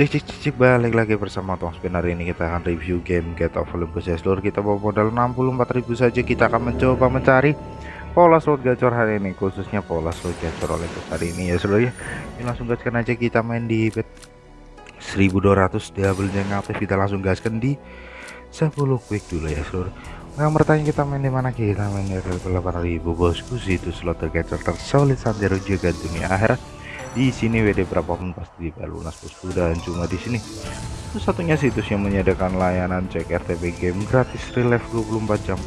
Cek cek cek, balik lagi bersama Tong Spin hari ini kita akan review game Get of Olympus. Ya seluruh kita bawa modal 64.000 saja. Kita akan mencoba mencari pola slot gacor hari ini khususnya pola slot gacor Olympus hari ini. Ya seluruh ya. Ini langsung gaskan aja. Kita main di bet 1200 double yang aktif. Kita langsung gaskan di 10 quick dulu ya seluruh. Yang bertanya kita main di mana? Kita main di 8000 bosku. Situ slot tergacor tersolid sampai juga dunia akhirat di sini WD berapapun pasti dibayar lunas bosku dan cuma di sini. Satu-satunya situs yang menyediakan layanan cek RTP game gratis relive 24 jam.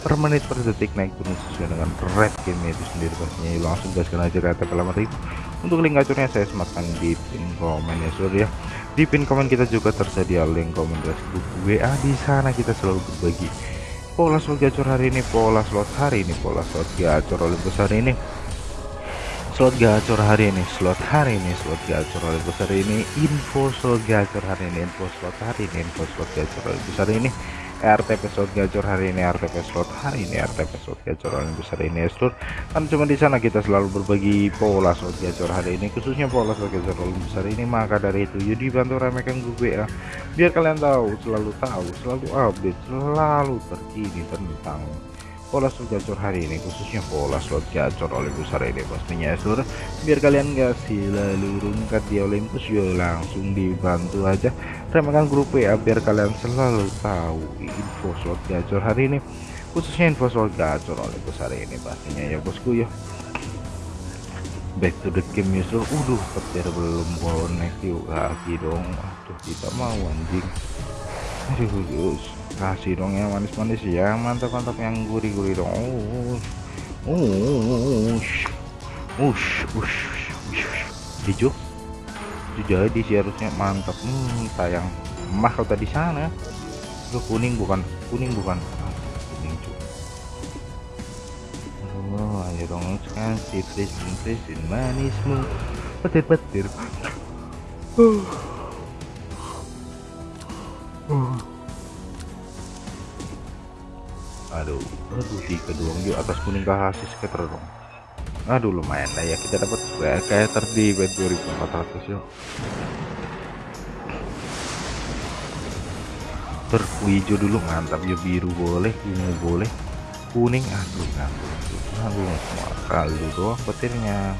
Per menit per detik naik turun sesuai dengan red game itu sendiri pastinya. Langsung gaskan aja ke RTP itu untuk link gacornya saya sematkan di pin komen ya seluruh ya. Di pin komen kita juga tersedia link komen grup WA di sana kita selalu berbagi pola slot gacor hari ini pola slot hari ini pola slot gacor oleh besar ini slot gacor hari ini slot hari ini slot gacor oleh besar ini info slot gacor hari ini info slot hari ini info slot gacor oleh besar ini RTP slot gacor hari ini RTP slot hari ini RTP slot gacor oleh besar ini slot. Kan cuma di sana kita selalu berbagi pola slot gacor hari ini khususnya pola slot gacor oleh besar ini. Maka dari itu jadi bantu ramekan gue ya. Biar kalian tahu selalu tahu selalu update selalu terkini tentang pola slot gacor hari ini khususnya pola slot gacor Olympus hari ini pastinya ya seluruh biar kalian gak selalu rungkat di Olympus yo langsung dibantu aja. Remehkan grup ya biar kalian selalu tahu info slot gacor hari ini khususnya info slot gacor Olympus hari ini pastinya ya bosku ya. Back to the game ya seluruh udah petir belum bonek yuk lagi dong. Aduh kita mau anjing. Aduh yus kasih dong yang manis-manis ya. Mantap-mantap yang gurih-gurih dong. Oh ush ush ush hijau. Itu jadi sih harusnya. Mantap. Hmm, sayang. Mah kalau tadi sana. Itu kuning bukan? Kuning bukan? Kuning cuy oh ayo dong kan sitris sitris manismu. Petir-petir. Uh. Uh. Aduh aduh di kedua yuk atas kuning kasih skater dong aduh lumayan lah ya kita dapat skater di bed 2400 yuk. Berhijau dulu mantap yuk biru boleh ungu boleh. Kuning aduh aduh semua kaldu doang petirnya.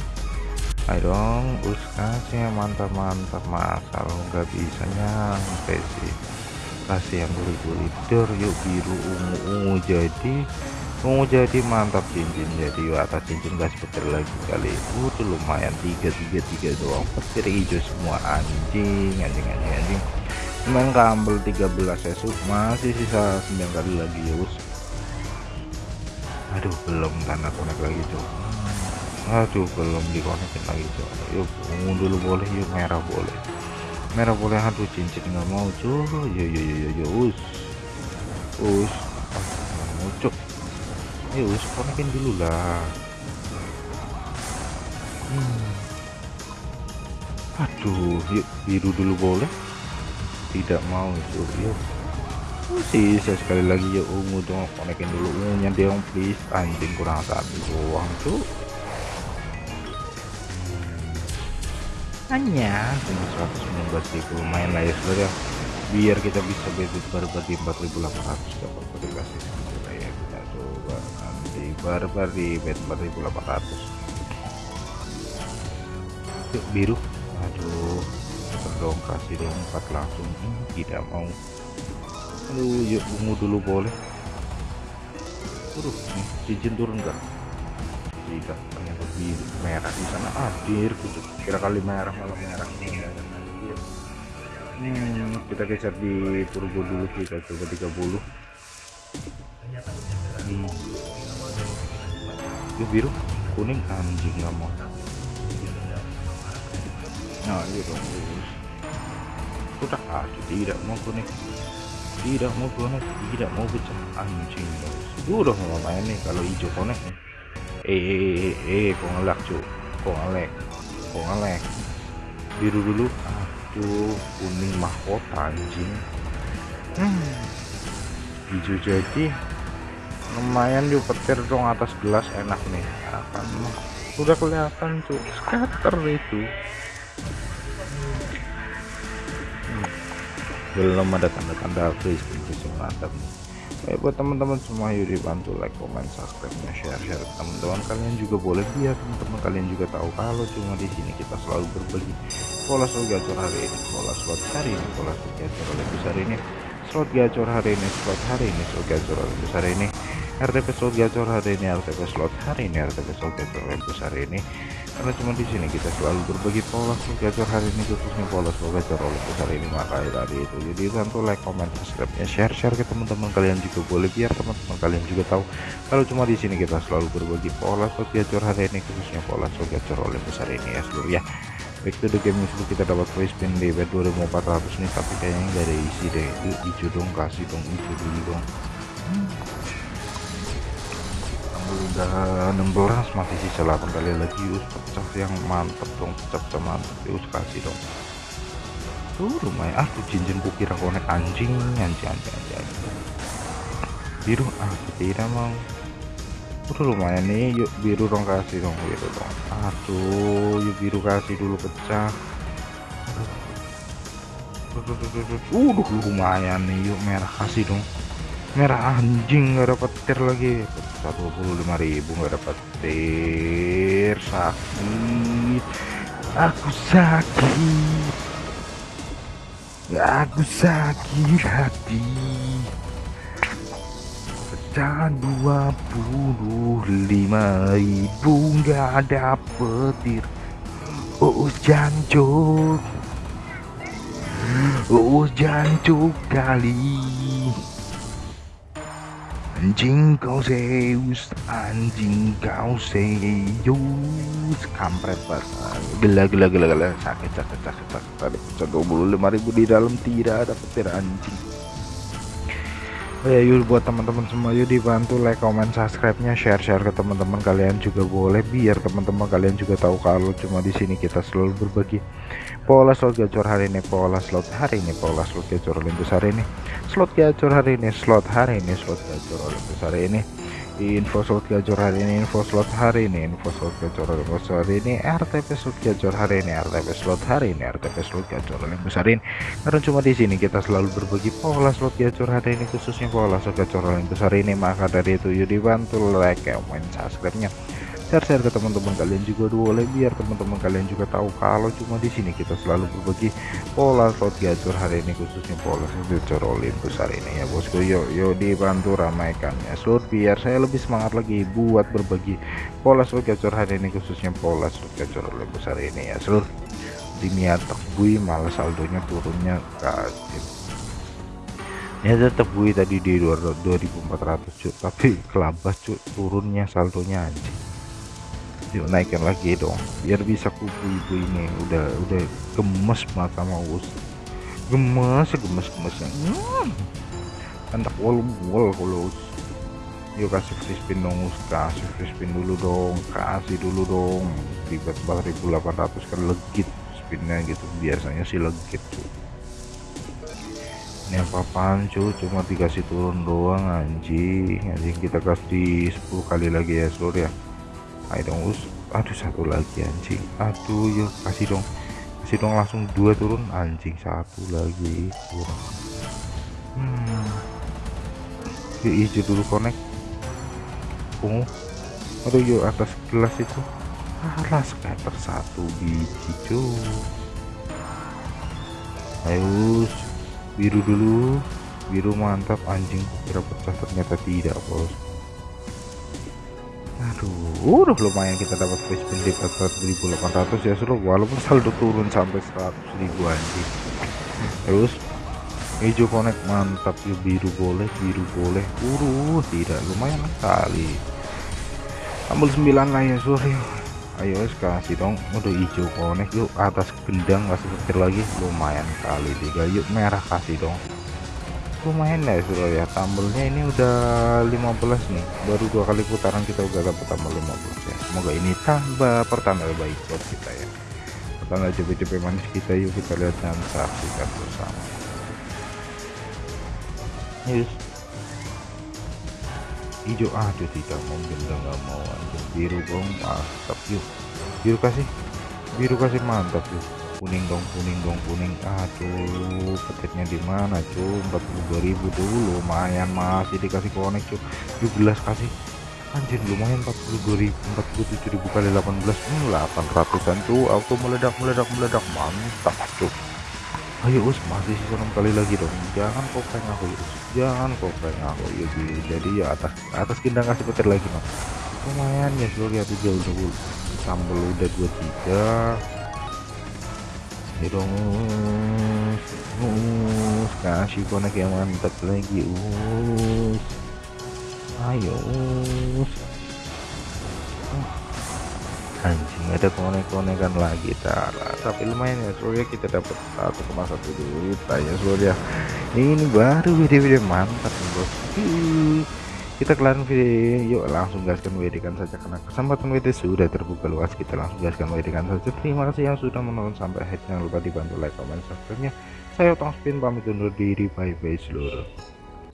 Ayo dong us kasih mantap mantap masa lo nggak bisa nyampe sih kasih yang gurih-gurih dor yuk biru ungu ungu jadi. Ungu jadi mantap cincin jadi yuk atas cincin gas petir lagi kali udah lumayan tiga tiga tiga doang. Petir hijau semua anjing anjing anjing anjing. Main kambel 13 esuk masih sisa 9 kali lagi ya aduh belum tanda konek lagi cok. Aduh belum dikonekin lagi cok. Yuk ungu dulu boleh yuk merah boleh merah boleh aduh cincin nggak mau cuy yo yo yo yo yo us. Us. Mau cuk. Ayo us konekin dulu lah. Hmm. aduh yuk biru dulu boleh. Tidak mau itu yuk. Sisa sekali lagi ya ungu dong konekin dulu ungunya dong please. Anjing kurang satu doang tuh hanya cuma 119 ribu lumayan lah ya saudara biar kita bisa bebas barbar di 4800 dapat dikasih. Saja ya kita coba nanti barbar di bet 4800 yuk biru. Aduh dong kasih dong 4 langsung. Hmm, tidak mau. Aduh yuk ungu dulu boleh. Turun nih cincin turun enggak tidak biru merah di sana. Hadir kucuk kira kali merah malah merah. Hmm, kita geser di turbo dulu kita coba 30 hmm. Biru kuning anjing nggak mau. Nah dong udah aduh tidak mau kuning tidak mau konek tidak mau pecah anjing. Udah mau main nih kalau hijau konek nih eh eh eh, eh kok ngelak cuy kok ngelek? Kok ngelek? Biru dulu. Aduh kuning mahkota anjing. Hmm. hijau jadi lumayan yuk petir dong atas gelas enak nih. Akan udah kelihatan cuy scatter itu. Belum ada tanda-tanda free spin mantap nih Oke buat teman-teman semua yuk dibantu like, comment, subscribe, share, share teman-teman. Kalian juga boleh biar teman-teman. Kalian juga tahu kalau cuma di sini kita selalu berbagi pola slot gacor hari ini, pola slot hari ini, pola slot gacor oleh besar ini, slot gacor hari ini, slot hari ini, slot gacor oleh besar ini, RTP slot gacor hari ini, RTP slot hari ini, RTP slot gacor oleh besar ini karena cuma di sini kita selalu berbagi pola gacor hari ini khususnya pola gacor oleh besar ini maka tadi itu. Jadi bantu like comment subscribe nya share share ke teman-teman kalian juga boleh biar teman-teman kalian juga tahu kalau cuma di sini kita selalu berbagi pola gacor hari ini khususnya pola gacor oleh besar ini ya seluruh ya. Back to the game dulu kita dapat free spin di bet 2400 nih tapi kayaknya nggak ada isi deh. Itu dong kasih dong hijau dulu dong. Hmm udah 16 masih sisa 8 kali lagi. Us pecah yang mantep dong pecah-pecah mantep. Us kasih dong. Tuh lumayan. Ah tuh cincin kukira konek anjing. Anjing anjing anjing, anjing. biru ah tidak mau. Udah lumayan nih. Yuk biru dong kasih dong biru dong. Aduh yuk biru kasih dulu pecah. Uh lumayan nih. Yuk merah kasih dong merah anjing nggak dapat tir lagi. 125.000 nggak dapat tir sakit. Aku sakit. Aku sakit hati. Pecah 25.000 nggak dapet tir. Oh jancuk. Oh jancuk kali anjing kau Zeus anjing kau Zeus. Kampret banget gila gila gila gila sakit sakit sakit sakit tadi pecah ribu di dalam tidak ada petir anjing Oh ya yuk buat teman-teman semua yuk dibantu like comment subscribe nya share share ke teman-teman kalian juga boleh biar teman-teman kalian juga tahu kalau cuma di sini kita selalu berbagi pola slot gacor hari ini pola slot hari ini pola slot gacor Olympus hari ini slot gacor hari ini slot hari ini slot gacor Olympus hari ini info slot gacor hari ini info slot hari ini info slot gacor Olympus hari ini RTP slot gacor hari ini RTP slot hari ini RTP slot gacor Olympus hari ini. Karena cuma di sini kita selalu berbagi pola slot gacor hari ini khususnya pola slot gacor Olympus hari ini. Maka dari itu yuk dibantu like comment subscribe nya share-share ke teman-teman kalian juga boleh biar teman-teman kalian juga tahu kalau cuma di sini kita selalu berbagi pola slot gacor hari ini khususnya pola slot gacor hari ini ya bosku. Yuk yuk dibantu ramaikan ya slot biar saya lebih semangat lagi buat berbagi pola slot gacor hari ini khususnya pola slot gacor Olympus hari ini ya seluruh niat bui malah saldonya turunnya kasih ya tetap bui tadi di 2400 cuk tapi kelabas cuk turunnya saldonya anjing yuk naikkan lagi dong biar bisa kubu ibu ini. Udah udah gemes mata mau us gemes gemes gemesnya hmm. wol wol kalau yuk kasih free spin dong us kasih free spin dulu dong kasih dulu dong. Ribet 4800 kan legit spinnya gitu. Biasanya sih legit tuh ini apa-apaan cuma dikasih turun doang anjing. Anjing kita kasih 10 kali lagi ya seluruh ya ayo dong us. Aduh satu lagi anjing. Aduh yuk kasih dong. Kasih dong langsung dua turun. Anjing satu lagi kurang hmm. yuk hijau dulu connect. Ungu. Aduh yuk atas gelas itu. Alah scatter satu biji cuy. Ayo biru dulu. Biru mantap anjing. Kira pecah ternyata tidak bos aduh udah lumayan kita dapat free spin di 4800 ya seru walaupun saldo turun sampai 100 ribu anjing. Terus hijau connect mantap. Yuk biru boleh biru boleh. Uruh tidak. Lumayan kali ambil 9 lah ya sore ayo kasih dong. Udah hijau connect yuk atas gendang kasih petir lagi. Lumayan kali tiga. Yuk merah kasih dong lumayan ya suruh ya tambelnya ini udah 15 nih. Baru dua kali putaran kita udah dapat tambah 15 ya. Semoga ini tambah pertanda baik buat kita ya. Pertanda cepet-cepet manis kita yuk kita lihat dan saksikan bersama. Yes. Hijau aduh tidak mau benda nggak mau. Aja biru bong mantap yuk. Biru kasih. Biru kasih mantap yuk kuning dong kuning dong kuning. Aduh petirnya di mana cuy 42.000 dulu lumayan masih dikasih konek cuy 17 kasih. Anjir lumayan 42.000 47.000 kali 18 hmm, 800an tuh auto meledak meledak meledak. Mantap cuy ayo us masih 6 kali lagi dong. Jangan kopeng aku ya us. Jangan kopeng aku. Ya jadi ya atas atas kindang kasih petir lagi no lumayan ya seluruh lihat jauh dulu sambal udah 23 dong us kasih konek yang mantap lagi us ayo us anjing ada konek-konekan lagi tara tapi lumayan ya soalnya kita dapat 1,1 juta ya soalnya ini baru video-video mantap nih bos kita kelarin video yuk langsung gaskan WD kan saja karena kesempatan WD sudah terbuka luas. Kita langsung gaskan WD kan saja. Terima kasih yang sudah menonton sampai akhir. Jangan lupa dibantu like comment subscribe nya saya Otong Spin pamit undur diri. Bye bye seluruh